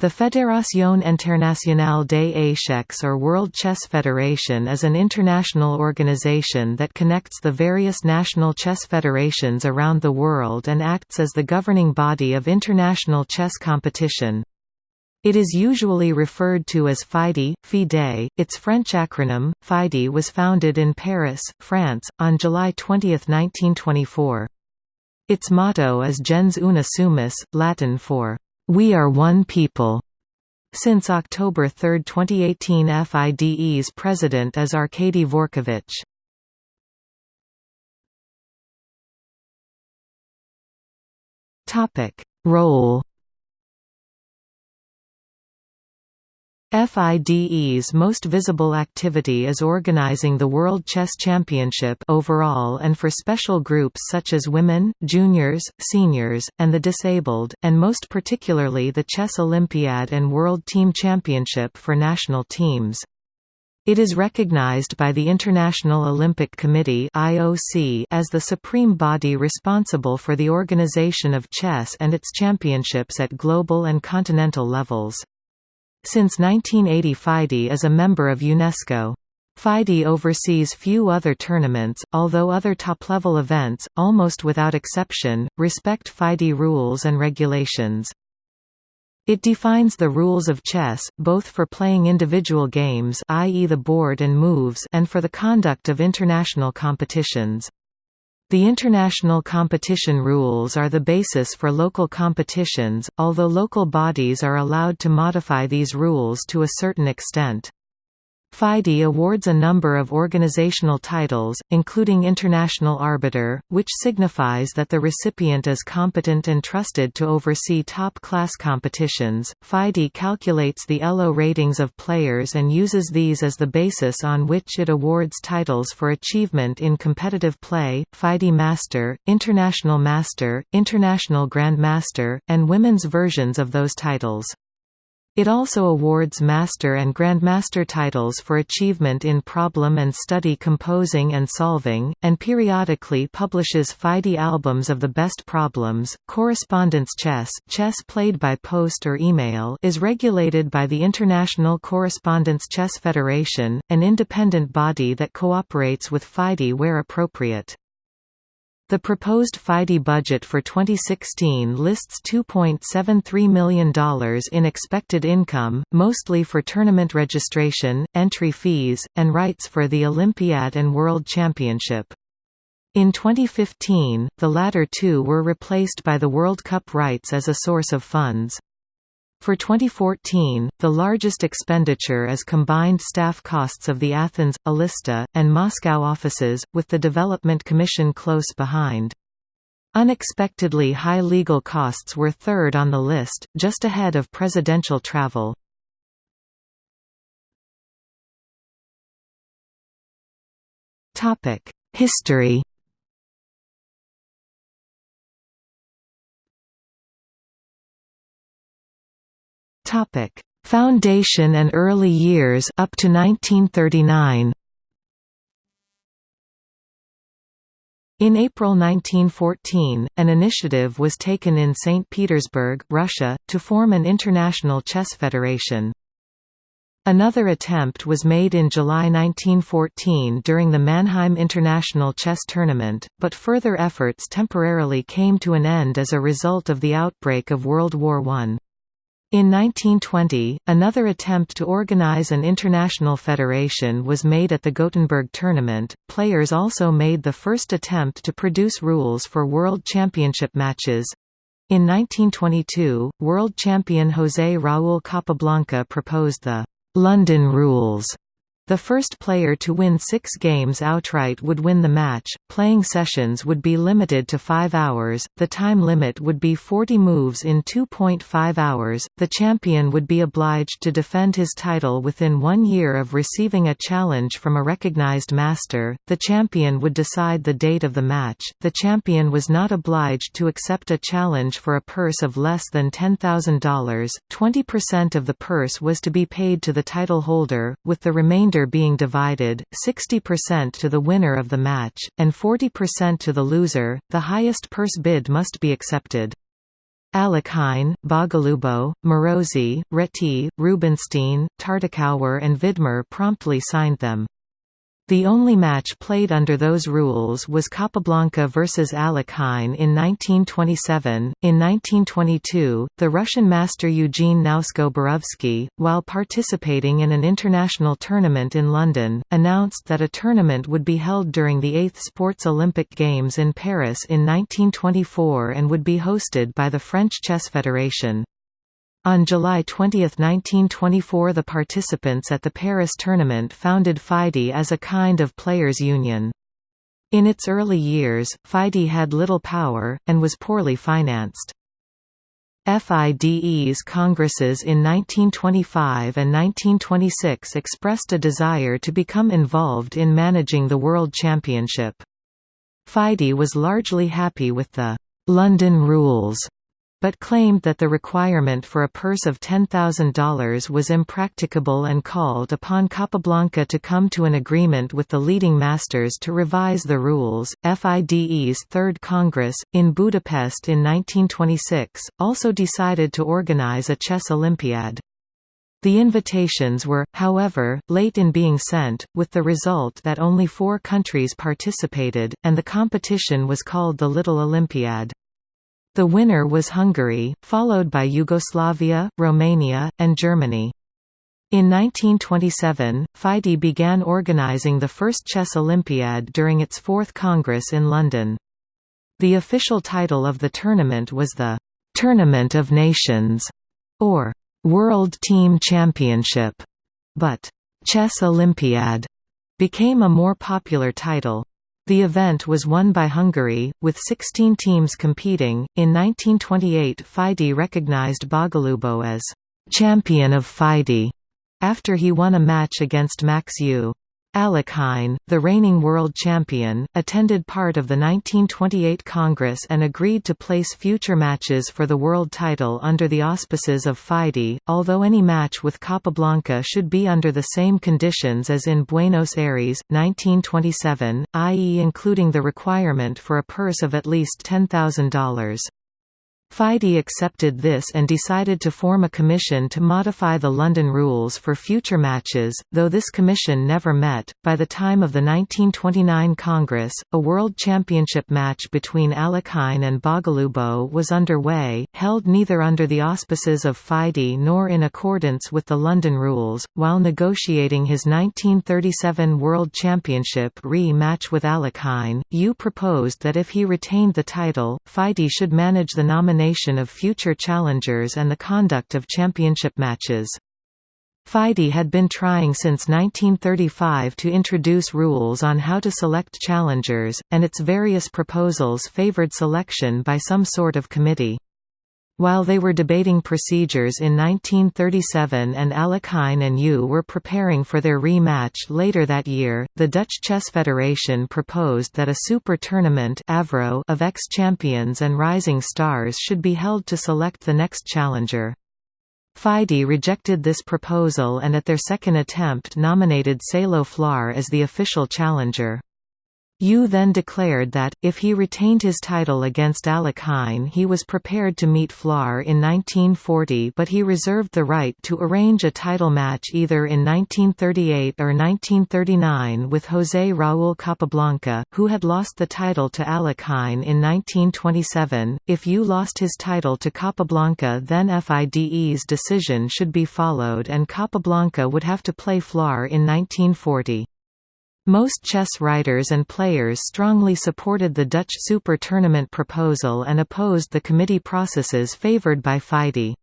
The Fédération Internationale des Échecs or World Chess Federation is an international organization that connects the various national chess federations around the world and acts as the governing body of international chess competition. It is usually referred to as FIDE, FIDE. Its French acronym, FIDE was founded in Paris, France, on July 20, 1924. Its motto is Gens una sumus, Latin for we Are One People. Since October 3, 2018 FIDE's president is Arkady Dvorkovich. Role FIDE's most visible activity is organizing the World Chess Championship overall and for special groups such as women, juniors, seniors, and the disabled, and most particularly the Chess Olympiad and World Team Championship for national teams. It is recognized by the International Olympic Committee (IOC) as the supreme body responsible for the organization of chess and its championships at global and continental levels. Since 1980 FIDE is a member of UNESCO. FIDE oversees few other tournaments, although other top-level events, almost without exception, respect FIDE rules and regulations. It defines the rules of chess, both for playing individual games i.e. the board and moves and for the conduct of international competitions. The international competition rules are the basis for local competitions, although local bodies are allowed to modify these rules to a certain extent. FIDE awards a number of organizational titles, including International Arbiter, which signifies that the recipient is competent and trusted to oversee top-class competitions. FIDE calculates the ELO ratings of players and uses these as the basis on which it awards titles for achievement in competitive play, FIDE Master, International Master, International Grandmaster, and women's versions of those titles. It also awards Master and Grandmaster titles for achievement in problem and study composing and solving, and periodically publishes FIDE albums of the best problems. Correspondence chess, chess played by post or email, is regulated by the International Correspondence Chess Federation, an independent body that cooperates with FIDE where appropriate. The proposed FIDE budget for 2016 lists $2.73 million in expected income, mostly for tournament registration, entry fees, and rights for the Olympiad and World Championship. In 2015, the latter two were replaced by the World Cup rights as a source of funds. For 2014, the largest expenditure is combined staff costs of the Athens, Elista, and Moscow offices, with the Development Commission close behind. Unexpectedly high legal costs were third on the list, just ahead of presidential travel. History Topic: Foundation and early years up to 1939. In April 1914, an initiative was taken in St. Petersburg, Russia, to form an international chess federation. Another attempt was made in July 1914 during the Mannheim International Chess Tournament, but further efforts temporarily came to an end as a result of the outbreak of World War I. In 1920, another attempt to organize an international federation was made at the Gothenburg tournament. Players also made the first attempt to produce rules for World Championship matches. In 1922, world champion José Raúl Capablanca proposed the London rules the first player to win six games outright would win the match. Playing sessions would be limited to five hours, the time limit would be 40 moves in 2.5 hours. The champion would be obliged to defend his title within one year of receiving a challenge from a recognized master. The champion would decide the date of the match. The champion was not obliged to accept a challenge for a purse of less than $10,000. 20% of the purse was to be paid to the title holder, with the remainder being divided, 60% to the winner of the match, and 40% to the loser. The highest purse bid must be accepted. Alekhine, Bogolyubov, Morozov, Reti, Rubinstein, Tartakower and Vidmar promptly signed them. The only match played under those rules was Capablanca vs Alekhine in 1927. In 1922, the Russian master Eugene Znosko-Borovsky, while participating in an international tournament in London, announced that a tournament would be held during the 8th Sports Olympic Games in Paris in 1924 and would be hosted by the French Chess Federation. On July 20, 1924 the participants at the Paris tournament founded FIDE as a kind of players' union. In its early years, FIDE had little power, and was poorly financed. FIDE's congresses in 1925 and 1926 expressed a desire to become involved in managing the World Championship. FIDE was largely happy with the «London rules» but claimed that the requirement for a purse of $10,000 was impracticable and called upon Capablanca to come to an agreement with the leading masters to revise the rules. FIDE's Third Congress, in Budapest in 1926, also decided to organize a chess Olympiad. The invitations were, however, late in being sent, with the result that only four countries participated, and the competition was called the Little Olympiad. The winner was Hungary, followed by Yugoslavia, Romania, and Germany. In 1927, FIDE began organizing the first Chess Olympiad during its fourth Congress in London. The official title of the tournament was the «Tournament of Nations» or «World Team Championship», but «Chess Olympiad» became a more popular title. The event was won by Hungary, with 16 teams competing. In 1928, FIDE recognized Bogolyubov as champion of FIDE after he won a match against Max Euwe. Alekhine, the reigning world champion, attended part of the 1928 Congress and agreed to place future matches for the world title under the auspices of FIDE, although any match with Capablanca should be under the same conditions as in Buenos Aires, 1927, i.e. including the requirement for a purse of at least $10,000. FIDE accepted this and decided to form a commission to modify the London rules for future matches, though this commission never met. By the time of the 1929 Congress, a World Championship match between Alekhine and Bogolyubov was underway, held neither under the auspices of FIDE nor in accordance with the London rules. While negotiating his 1937 World Championship re-match with Alekhine, Euwe proposed that if he retained the title, FIDE should manage the nomination of future challengers and the conduct of championship matches. FIDE had been trying since 1935 to introduce rules on how to select challengers, and its various proposals favored selection by some sort of committee. While they were debating procedures in 1937 and Alekhine and Euwe were preparing for their rematch later that year, the Dutch Chess Federation proposed that a super tournament Avro of ex-champions and rising stars should be held to select the next challenger. FIDE rejected this proposal and at their second attempt nominated Salo Flohr as the official challenger. Euwe then declared that, if he retained his title against Alekhine he was prepared to meet Flohr in 1940 but he reserved the right to arrange a title match either in 1938 or 1939 with José Raúl Capablanca, who had lost the title to Alekhine in 1927. If Euwe lost his title to Capablanca then FIDE's decision should be followed and Capablanca would have to play Flohr in 1940. Most chess writers and players strongly supported the Dutch Super Tournament proposal and opposed the committee processes favoured by FIDE.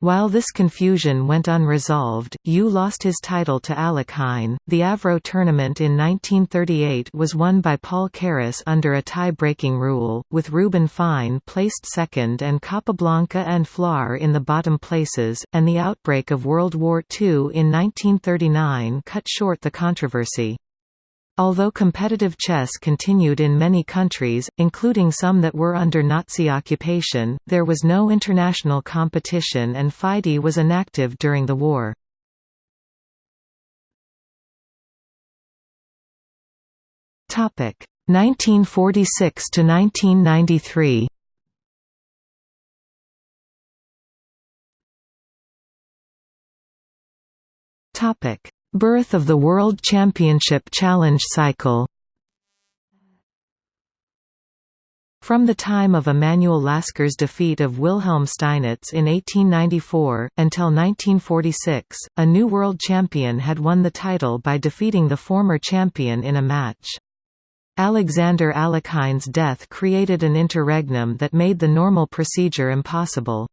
While this confusion went unresolved, Euwe lost his title to Alekhine. The Avro tournament in 1938 was won by Paul Keres under a tie-breaking rule, with Ruben Fine placed second and Capablanca and Flohr in the bottom places, and the outbreak of World War II in 1939 cut short the controversy. Although competitive chess continued in many countries, including some that were under Nazi occupation, there was no international competition and FIDE was inactive during the war. Topic 1946 to 1993. Topic Birth of the World Championship Challenge cycle From the time of Emanuel Lasker's defeat of Wilhelm Steinitz in 1894, until 1946, a new world champion had won the title by defeating the former champion in a match. Alexander Alekhine death created an interregnum that made the normal procedure impossible.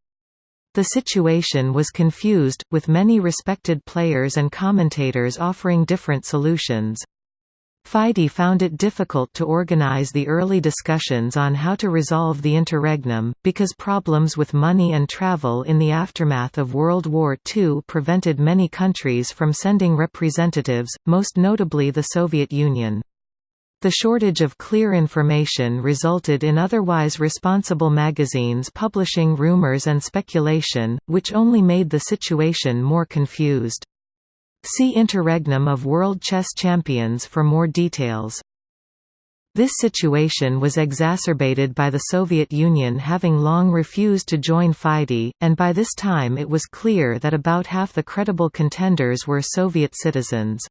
The situation was confused, with many respected players and commentators offering different solutions. FIDE found it difficult to organize the early discussions on how to resolve the interregnum, because problems with money and travel in the aftermath of World War II prevented many countries from sending representatives, most notably the Soviet Union. The shortage of clear information resulted in otherwise responsible magazines publishing rumors and speculation, which only made the situation more confused. See Interregnum of World Chess Champions for more details. This situation was exacerbated by the Soviet Union having long refused to join FIDE, and by this time it was clear that about half the credible contenders were Soviet citizens.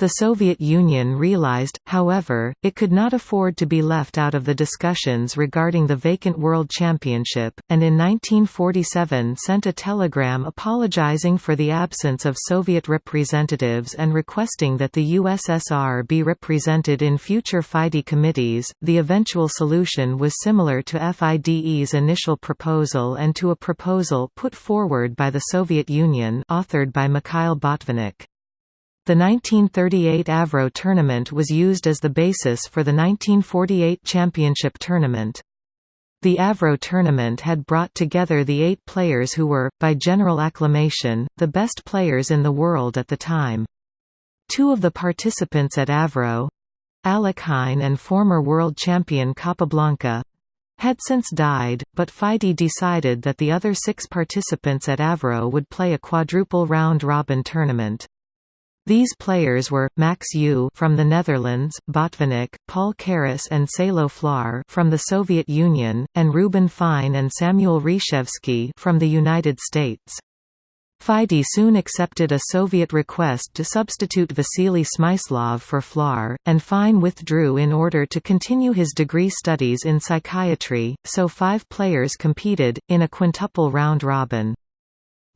The Soviet Union realized, however, it could not afford to be left out of the discussions regarding the vacant World Championship, and in 1947 sent a telegram apologizing for the absence of Soviet representatives and requesting that the USSR be represented in future FIDE committees. The eventual solution was similar to FIDE's initial proposal and to a proposal put forward by the Soviet Union authored by Mikhail Botvinnik. The 1938 Avro tournament was used as the basis for the 1948 championship tournament. The Avro tournament had brought together the eight players who were, by general acclamation, the best players in the world at the time. Two of the participants at Avro—Alekhine and former world champion Capablanca—had since died, but FIDE decided that the other six participants at Avro would play a quadruple round-robin tournament. These players were Max Euwe from the Netherlands, Botvinnik, Paul Keres and Salo Flohr from the Soviet Union, and Ruben Fine and Samuel Reshevsky from the United States. FIDE soon accepted a Soviet request to substitute Vasily Smyslov for Flohr, and Fine withdrew in order to continue his degree studies in psychiatry, so five players competed, in a quintuple round-robin.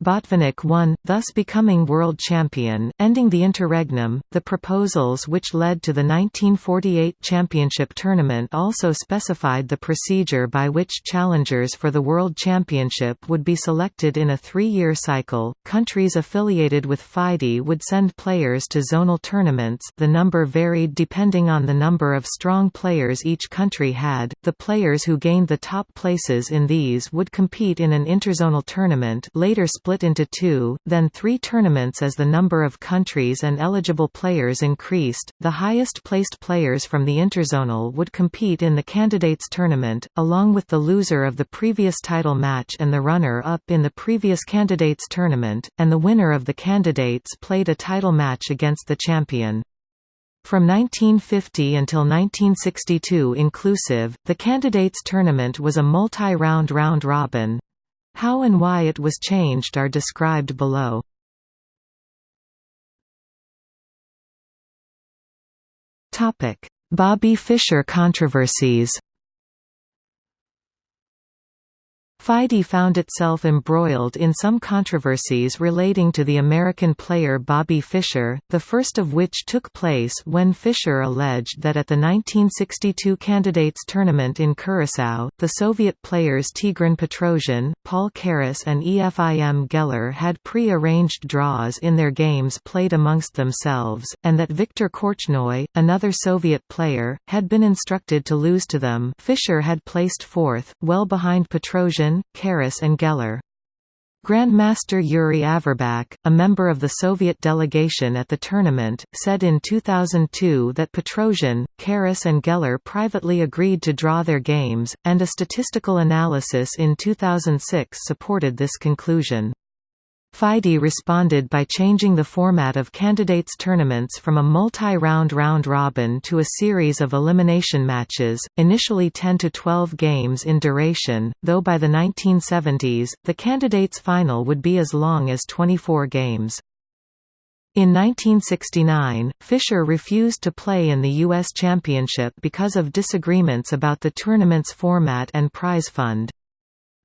Botvinnik won, thus becoming world champion, ending the interregnum. The proposals which led to the 1948 championship tournament also specified the procedure by which challengers for the world championship would be selected in a three-year cycle. Countries affiliated with FIDE would send players to zonal tournaments. The number varied depending on the number of strong players each country had. The players who gained the top places in these would compete in an interzonal tournament, later split split into two, then three tournaments as the number of countries and eligible players increased. The highest placed players from the interzonal would compete in the candidates tournament, along with the loser of the previous title match and the runner-up in the previous candidates tournament, and the winner of the candidates played a title match against the champion. From 1950 until 1962 inclusive, the candidates tournament was a multi-round round-robin, how and why it was changed are described below. Bobby Fischer controversies FIDE found itself embroiled in some controversies relating to the American player Bobby Fischer, the first of which took place when Fischer alleged that at the 1962 Candidates Tournament in Curaçao, the Soviet players Tigran Petrosian, Paul Keres and Efim Geller had pre-arranged draws in their games played amongst themselves, and that Viktor Korchnoi, another Soviet player, had been instructed to lose to them. Fischer had placed fourth, well behind Petrosian Keres and Geller. Grandmaster Yuri Averbakh, a member of the Soviet delegation at the tournament, said in 2002 that Petrosian, Keres and Geller privately agreed to draw their games, and a statistical analysis in 2006 supported this conclusion. FIDE responded by changing the format of candidates tournaments from a multi-round round-robin to a series of elimination matches, initially 10 to 12 games in duration, though by the 1970s, the candidates final would be as long as 24 games. In 1969, Fischer refused to play in the U.S. Championship because of disagreements about the tournament's format and prize fund.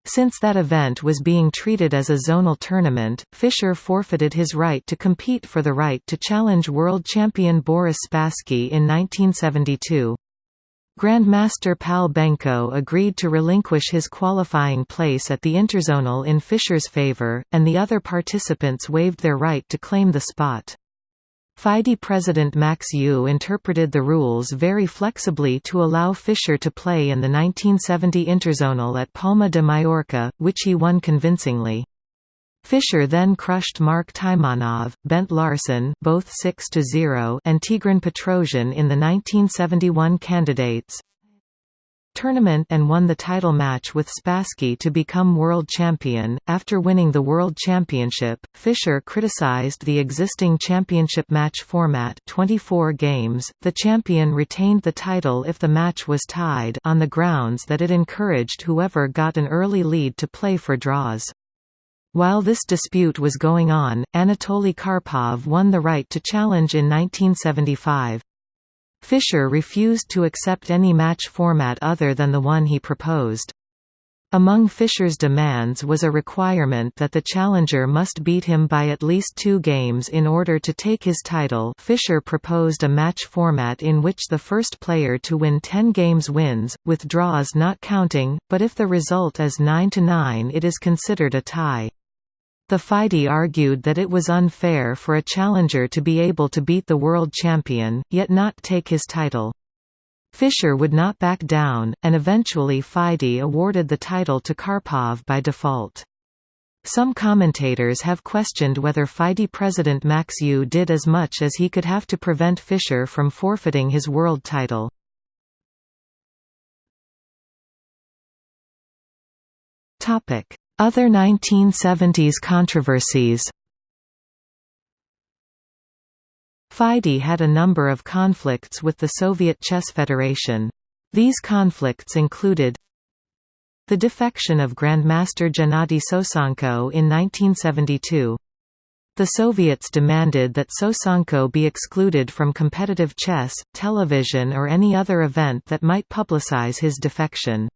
Since that event was being treated as a zonal tournament, Fischer forfeited his right to compete for the right to challenge world champion Boris Spassky in 1972. Grandmaster Pal Benko agreed to relinquish his qualifying place at the interzonal in Fischer's favor, and the other participants waived their right to claim the spot. FIDE president Max Euwe interpreted the rules very flexibly to allow Fischer to play in the 1970 interzonal at Palma de Mallorca, which he won convincingly. Fischer then crushed Mark Taimanov, Bent Larsen both 6 and Tigran Petrosian in the 1971 candidates tournament and won the title match with Spassky to become world champion. After winning the world championship, Fischer criticized the existing championship match format 24 games. The champion retained the title if the match was tied on the grounds that it encouraged whoever got an early lead to play for draws. While this dispute was going on, Anatoly Karpov won the right to challenge in 1975. Fischer refused to accept any match format other than the one he proposed. Among Fischer's demands was a requirement that the challenger must beat him by at least two games in order to take his title Fischer proposed a match format in which the first player to win 10 games wins, with draws not counting, but if the result is 9–9 it is considered a tie. The FIDE argued that it was unfair for a challenger to be able to beat the world champion, yet not take his title. Fischer would not back down, and eventually FIDE awarded the title to Karpov by default. Some commentators have questioned whether FIDE president Max Euwe did as much as he could have to prevent Fischer from forfeiting his world title. Topic: other 1970s controversies FIDE had a number of conflicts with the Soviet Chess Federation. These conflicts included the defection of Grandmaster Gennady Sosonko in 1972. The Soviets demanded that Sosonko be excluded from competitive chess, television or any other event that might publicize his defection.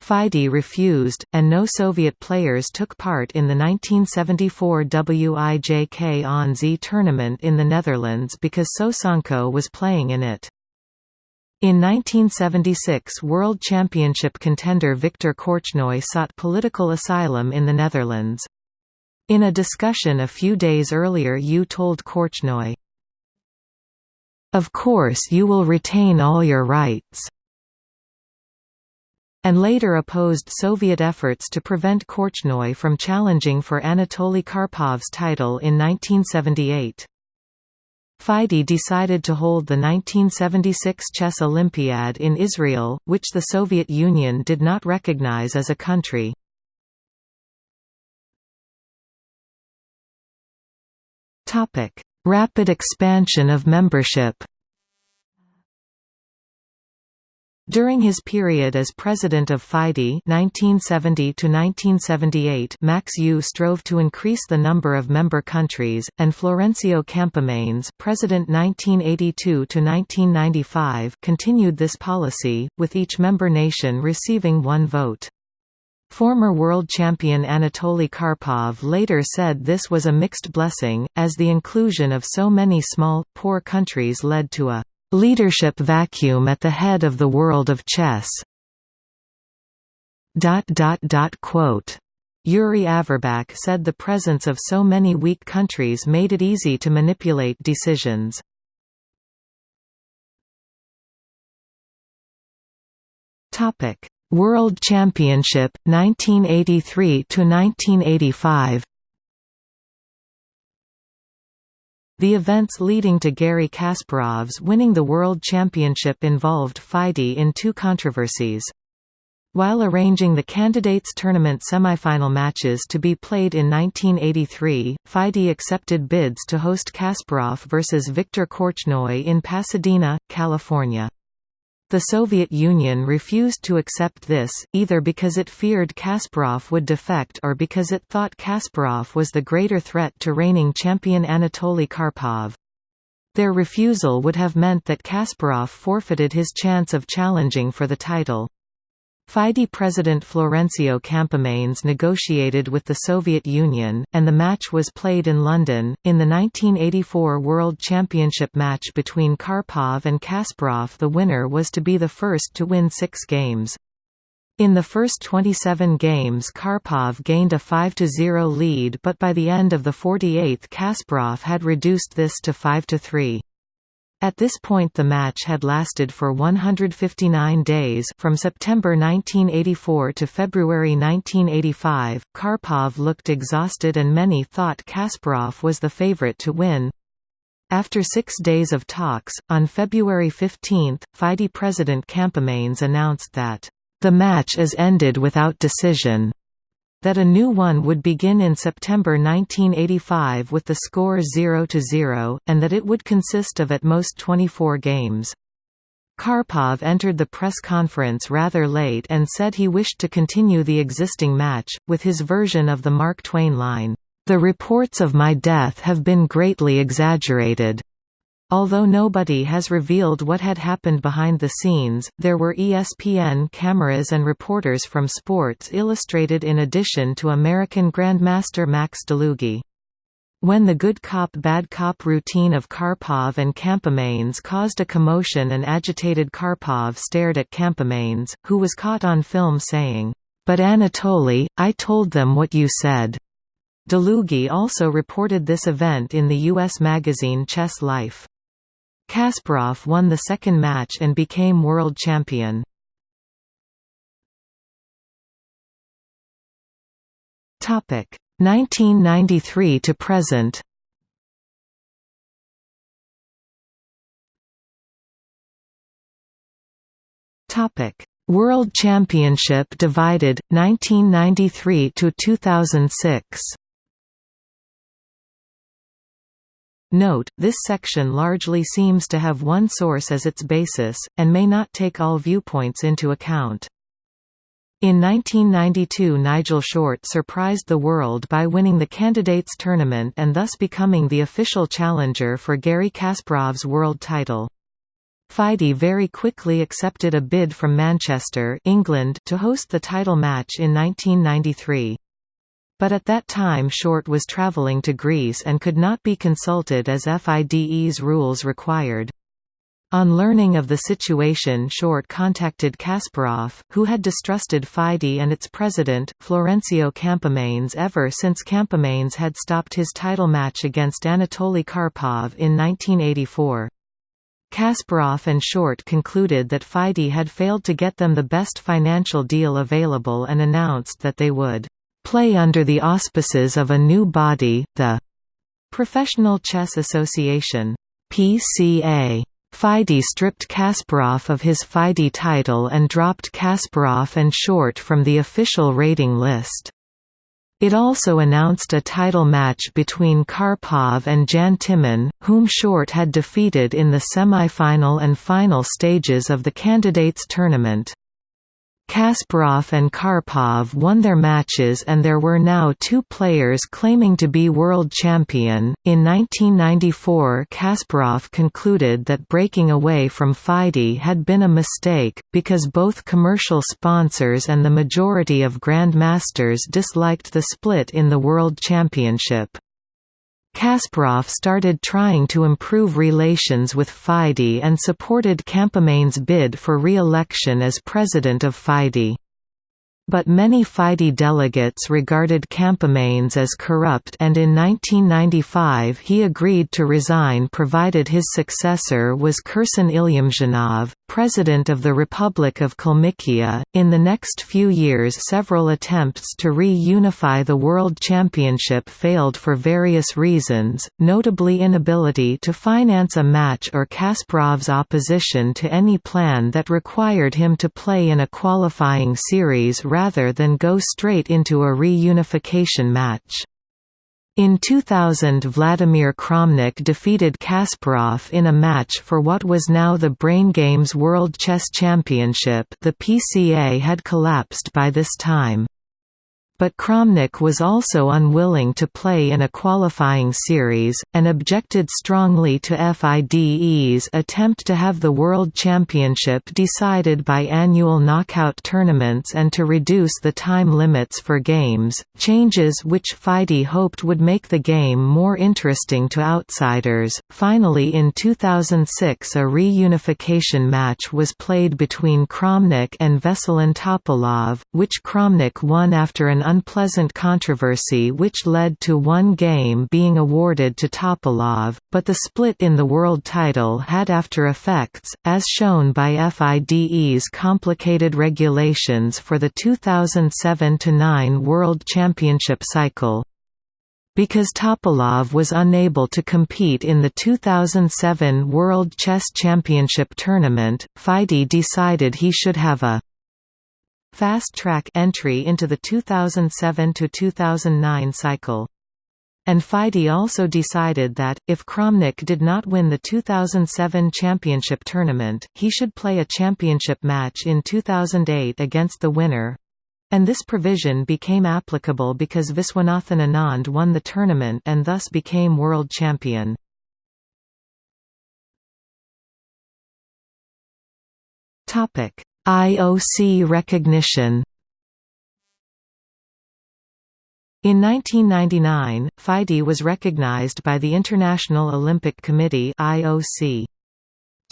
FIDE refused, and no Soviet players took part in the 1974 Wijk aan Zee tournament in the Netherlands because Sosonko was playing in it. In 1976 World Championship contender Viktor Korchnoi sought political asylum in the Netherlands. In a discussion a few days earlier Euwe told Korchnoi, Of course you will retain all your rights and later opposed Soviet efforts to prevent Korchnoi from challenging for Anatoly Karpov's title in 1978. FIDE decided to hold the 1976 Chess Olympiad in Israel, which the Soviet Union did not recognize as a country. Rapid expansion of membership During his period as president of FIDE (1970–1978), Max Euwe strove to increase the number of member countries, and Florencio Campomanes president 1982–1995 continued this policy, with each member nation receiving one vote. Former world champion Anatoly Karpov later said this was a mixed blessing, as the inclusion of so many small, poor countries led to a leadership vacuum at the head of the world of chess. quote Yuri Averbakh said the presence of so many weak countries made it easy to manipulate decisions. World Championship 1983 to 1985 The events leading to Garry Kasparov's winning the World Championship involved FIDE in two controversies. While arranging the candidates tournament semifinal matches to be played in 1983, FIDE accepted bids to host Kasparov vs. Viktor Korchnoi in Pasadena, California. The Soviet Union refused to accept this, either because it feared Kasparov would defect or because it thought Kasparov was the greater threat to reigning champion Anatoly Karpov. Their refusal would have meant that Kasparov forfeited his chance of challenging for the title. FIDE President Florencio Campomanes negotiated with the Soviet Union, and the match was played in London. In the 1984 World Championship match between Karpov and Kasparov, the winner was to be the first to win six games. In the first 27 games Karpov gained a 5–0 lead but by the end of the 48th Kasparov had reduced this to 5–3. At this point the match had lasted for 159 days from September 1984 to February 1985. Karpov looked exhausted and many thought Kasparov was the favorite to win. After six days of talks, on February 15, FIDE President Campomanes announced that, "...the match is ended without decision." That a new one would begin in September 1985 with the score 0–0, and that it would consist of at most 24 games. Karpov entered the press conference rather late and said he wished to continue the existing match, with his version of the Mark Twain line, "'The reports of my death have been greatly exaggerated. Although nobody has revealed what had happened behind the scenes, there were ESPN cameras and reporters from Sports Illustrated in addition to American Grandmaster Max Dlugy. When the good cop bad cop routine of Karpov and Campomanes caused a commotion and agitated Karpov stared at Campomanes, who was caught on film saying, "'But Anatoly, I told them what you said.'" Dlugy also reported this event in the U.S. magazine Chess Life. Kasparov won the second match and became world champion. Topic 1993 to present. Topic World Championship divided 1993 to 2006. Note, this section largely seems to have one source as its basis, and may not take all viewpoints into account. In 1992 Nigel Short surprised the world by winning the Candidates Tournament and thus becoming the official challenger for Garry Kasparov's world title. FIDE very quickly accepted a bid from Manchester England to host the title match in 1993. But at that time Short was travelling to Greece and could not be consulted as FIDE's rules required. On learning of the situation Short contacted Kasparov, who had distrusted FIDE and its president, Florencio Campomanes ever since Campomanes had stopped his title match against Anatoly Karpov in 1984. Kasparov and Short concluded that FIDE had failed to get them the best financial deal available and announced that they would play under the auspices of a new body, the Professional Chess Association PCA. FIDE stripped Kasparov of his FIDE title and dropped Kasparov and Short from the official rating list. It also announced a title match between Karpov and Jan Timman, whom Short had defeated in the semi-final and final stages of the candidates tournament. Kasparov and Karpov won their matches and there were now two players claiming to be world champion. In 1994, Kasparov concluded that breaking away from FIDE had been a mistake, because both commercial sponsors and the majority of grandmasters disliked the split in the World Championship. Kasparov started trying to improve relations with FIDE and supported Campomanes' bid for re-election as president of FIDE. But many FIDE delegates regarded Campomanes as corrupt and in 1995 he agreed to resign provided his successor was Kirsan Ilyumzhinov, president of the Republic of Kalmykia. In the next few years several attempts to re-unify the World Championship failed for various reasons, notably inability to finance a match or Kasparov's opposition to any plan that required him to play in a qualifying series rather than go straight into a reunification match. In 2000 Vladimir Kramnik defeated Kasparov in a match for what was now the Brain Games World Chess Championship. The PCA had collapsed by this time but Kramnik was also unwilling to play in a qualifying series, and objected strongly to FIDE's attempt to have the World Championship decided by annual knockout tournaments and to reduce the time limits for games, changes which FIDE hoped would make the game more interesting to outsiders. Finally, in 2006, a reunification match was played between Kramnik and Veselin Topalov, which Kramnik won after an unpleasant controversy which led to one game being awarded to Topalov, but the split in the world title had after effects, as shown by FIDE's complicated regulations for the 2007–9 World Championship cycle. Because Topalov was unable to compete in the 2007 World Chess Championship tournament, FIDE decided he should have a fast-track entry into the 2007–2009 cycle. And FIDE also decided that, if Kramnik did not win the 2007 championship tournament, he should play a championship match in 2008 against the winner. And this provision became applicable because Viswanathan Anand won the tournament and thus became world champion. IOC recognition In 1999, FIDE was recognized by the International Olympic Committee IOC.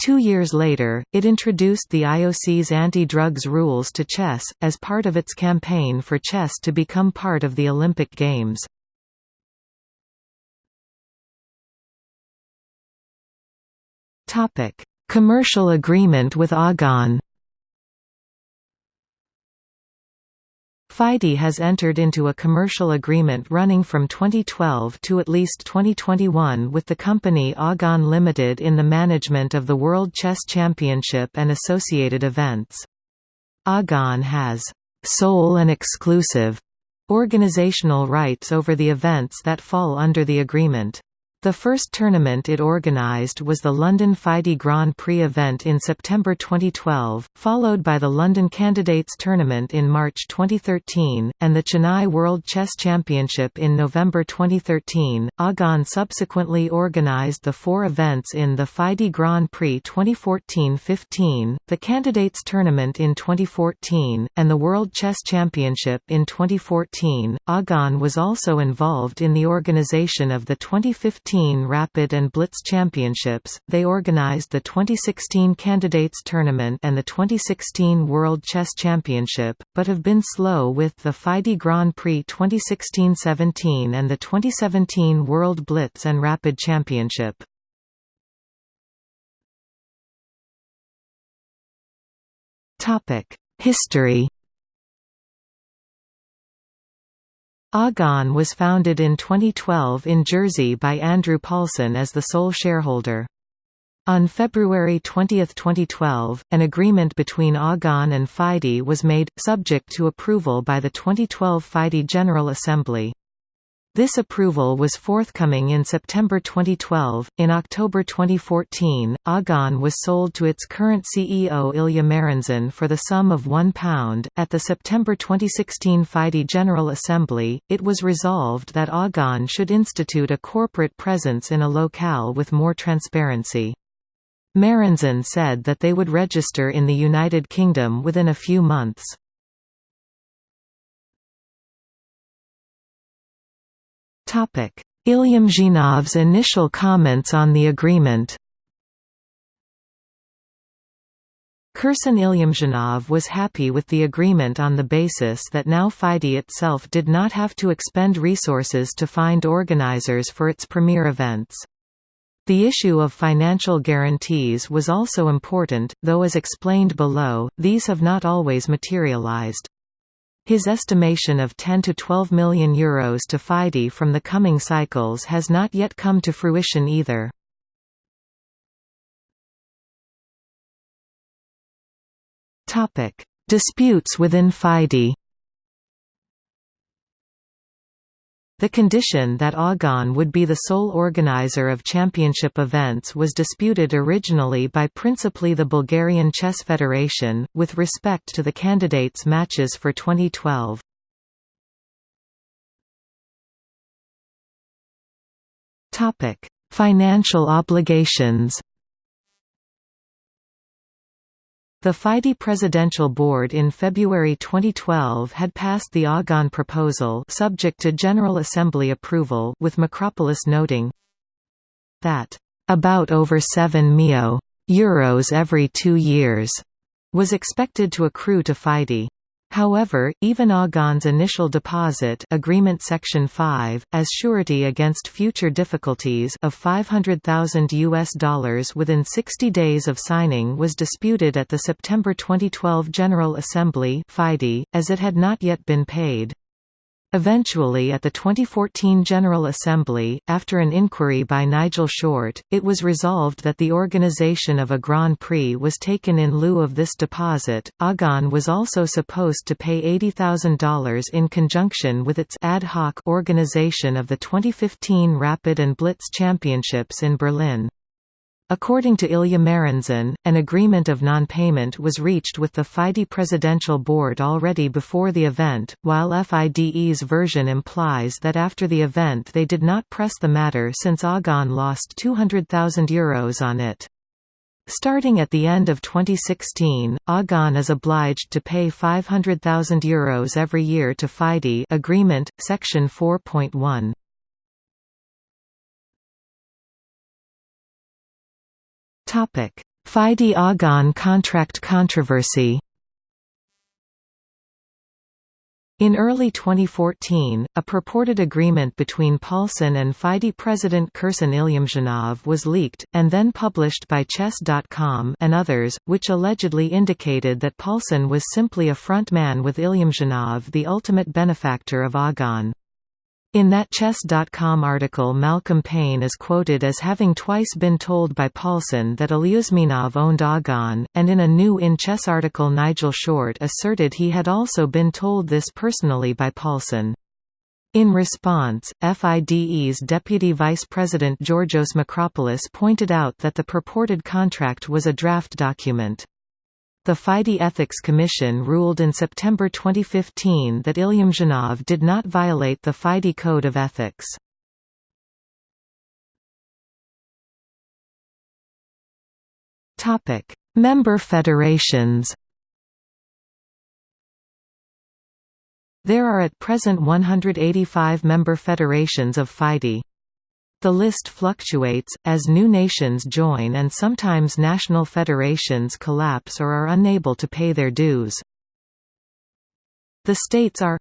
Two years later, it introduced the IOC's anti-drugs rules to chess, as part of its campaign for chess to become part of the Olympic Games. Commercial agreement with Agon FIDE has entered into a commercial agreement running from 2012 to at least 2021 with the company Agon Limited in the management of the World Chess Championship and associated events. Agon has sole and exclusive organizational rights over the events that fall under the agreement. The first tournament it organised was the London FIDE Grand Prix event in September 2012, followed by the London Candidates Tournament in March 2013, and the Chennai World Chess Championship in November 2013. Agon subsequently organised the four events in the FIDE Grand Prix 2014-15, the Candidates Tournament in 2014, and the World Chess Championship in 2014. Agon was also involved in the organisation of the 2015 2015 Rapid and Blitz Championships, they organized the 2016 Candidates Tournament and the 2016 World Chess Championship, but have been slow with the FIDE Grand Prix 2016-17 and the 2017 World Blitz and Rapid Championship. History Agon was founded in 2012 in Jersey by Andrew Paulson as the sole shareholder. On February 20, 2012, an agreement between Agon and FIDE was made, subject to approval by the 2012 FIDE General Assembly. This approval was forthcoming in September 2012. In October 2014, Agon was sold to its current CEO Ilya Merenzon for the sum of £1. At the September 2016 FIDE General Assembly, it was resolved that Agon should institute a corporate presence in a locale with more transparency. Merenzon said that they would register in the United Kingdom within a few months. Ilyumzhinov's initial comments on the agreement Kirsan Ilyumzhinov was happy with the agreement on the basis that now FIDE itself did not have to expend resources to find organizers for its premier events. The issue of financial guarantees was also important, though as explained below, these have not always materialized. His estimation of 10 to 12 million euros to FIDE from the coming cycles has not yet come to fruition either. Disputes within FIDE The condition that AGON would be the sole organizer of championship events was disputed originally by principally the Bulgarian Chess Federation, with respect to the candidates' matches for 2012. Financial obligations The FIDE Presidential Board in February 2012 had passed the AGON proposal subject to General Assembly approval with Makropoulos noting that about over 7 mio euros every two years was expected to accrue to FIDE. However, even AGON's initial deposit agreement section 5 as surety against future difficulties of 500,000 US dollars within 60 days of signing was disputed at the September 2012 General Assembly as it had not yet been paid. Eventually at the 2014 General Assembly, after an inquiry by Nigel Short, it was resolved that the organisation of a Grand Prix was taken in lieu of this deposit. AGON was also supposed to pay $80,000 in conjunction with its ad hoc organisation of the 2015 Rapid and Blitz Championships in Berlin. According to Ilya Merenzon, an agreement of non-payment was reached with the FIDE Presidential Board already before the event, while FIDE's version implies that after the event they did not press the matter since AGON lost €200,000 on it. Starting at the end of 2016, AGON is obliged to pay €500,000 every year to FIDE agreement, section 4.1. FIDE-AGON contract controversy In early 2014, a purported agreement between Paulson and FIDE president Kirsan Ilyumzhinov was leaked, and then published by Chess.com and others, which allegedly indicated that Paulson was simply a front man with Ilyumzhinov the ultimate benefactor of AGON. In that Chess.com article Malcolm Pein is quoted as having twice been told by Paulson that Ilyumzhinov owned AGON, and in a New in Chess article Nigel Short asserted he had also been told this personally by Paulson. In response, FIDE's Deputy Vice President Georgios Makropoulos pointed out that the purported contract was a draft document. The FIDE Ethics Commission ruled in September 2015 that Ilyumzhinov did not violate the FIDE Code of Ethics. Member federations There are at present 185 member federations of FIDE. The list fluctuates, as new nations join and sometimes national federations collapse or are unable to pay their dues. The states are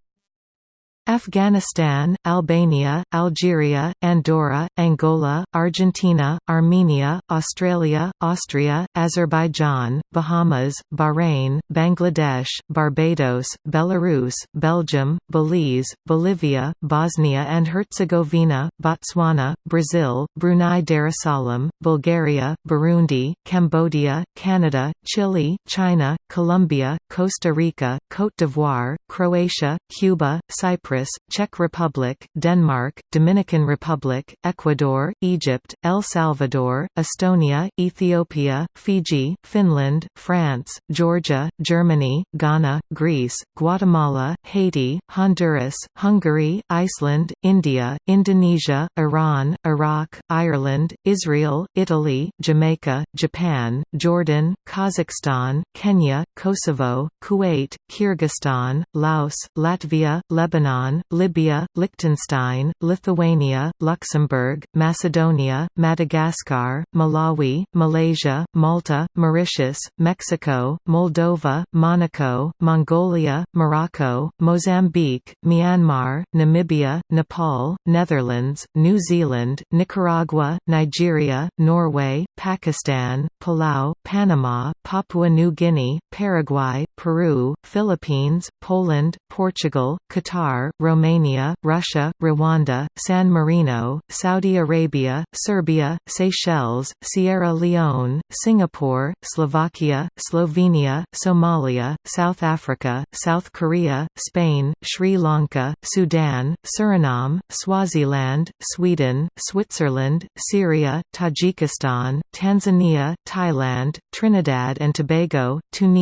Afghanistan, Albania, Algeria, Andorra, Angola, Argentina, Armenia, Australia, Austria, Azerbaijan, Bahamas, Bahrain, Bangladesh, Barbados, Belarus, Belgium, Belize, Bolivia, Bosnia and Herzegovina, Botswana, Brazil, Brunei Darussalam, Bulgaria, Burundi, Cambodia, Canada, Chile, China, Colombia, Costa Rica, Côte d'Ivoire, Croatia, Cuba, Cyprus Cyprus, Czech Republic, Denmark, Dominican Republic, Ecuador, Egypt, El Salvador, Estonia, Ethiopia, Fiji, Finland, France, Georgia, Germany, Ghana, Greece, Guatemala, Haiti, Honduras, Hungary, Iceland, India, Indonesia, Iran, Iraq, Ireland, Israel, Italy, Jamaica, Japan, Jordan, Kazakhstan, Kenya, Kosovo, Kuwait, Kyrgyzstan, Laos, Latvia, Lebanon, Libya, Liechtenstein, Lithuania, Luxembourg, Macedonia, Madagascar, Malawi, Malaysia, Malta, Mauritius, Mexico, Moldova, Monaco, Mongolia, Morocco, Mozambique, Myanmar, Namibia, Nepal, Netherlands, New Zealand, Nicaragua, Nigeria, Norway, Pakistan, Palau, Panama, Papua New Guinea, Paraguay, Peru, Philippines, Poland, Portugal, Qatar, Romania, Russia, Rwanda, San Marino, Saudi Arabia, Serbia, Seychelles, Sierra Leone, Singapore, Slovakia, Slovenia, Somalia, South Africa, South Korea, Spain, Sri Lanka, Sudan, Suriname, Swaziland, Sweden, Switzerland, Syria, Tajikistan, Tanzania, Thailand, Trinidad and Tobago, Tunisia,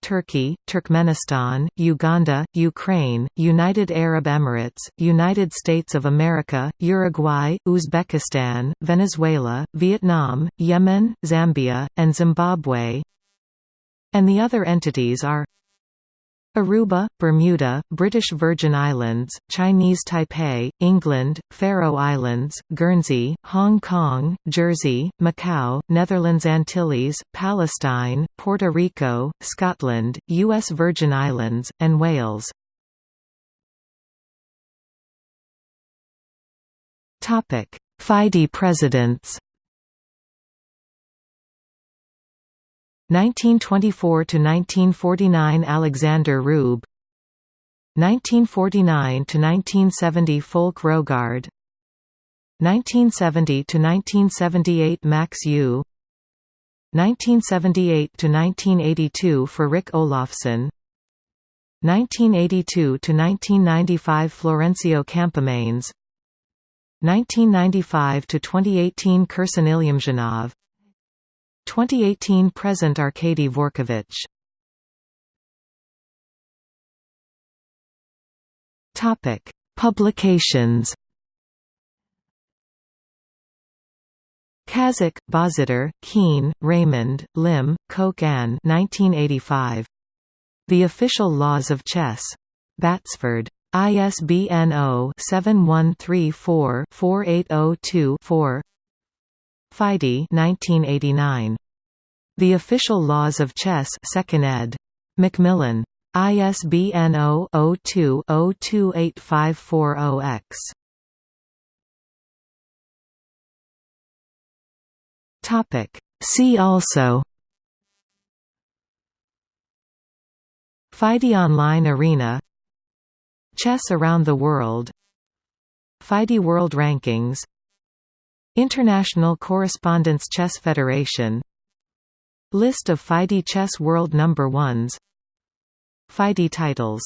Turkey, Turkmenistan, Uganda, Ukraine, United Arab Emirates, United States of America, Uruguay, Uzbekistan, Venezuela, Vietnam, Yemen, Zambia, and Zimbabwe. And the other entities are Aruba, Bermuda, British Virgin Islands, Chinese Taipei, England, Faroe Islands, Guernsey, Hong Kong, Jersey, Macau, Netherlands Antilles, Palestine, Puerto Rico, Scotland, U.S. Virgin Islands, and Wales. FIDE presidents 1924–1949 Alexander Rueb. 1949 to 1970 Folke Rogard. 1970 to 1978 Max Euwe 1978–1982 Fredrik Olofsson. 1982–1995 Florencio Campomanes 1995–2018 Kirsan Ilyumzhinov 2018 present Arkady Dvorkovich Topic Publications Kazić, Bozidar, Keene, Raymond, Lim, Kok Ann 1985. The Official Laws of Chess. Batsford. ISBN 0-7134-4802-4 FIDE 1989. The Official Laws of Chess 2nd ed. Macmillan. ISBN 0-02-028540-X. See also FIDE Online Arena Chess around the world FIDE World Rankings International Correspondence Chess Federation. List of FIDE Chess World Number Ones. FIDE titles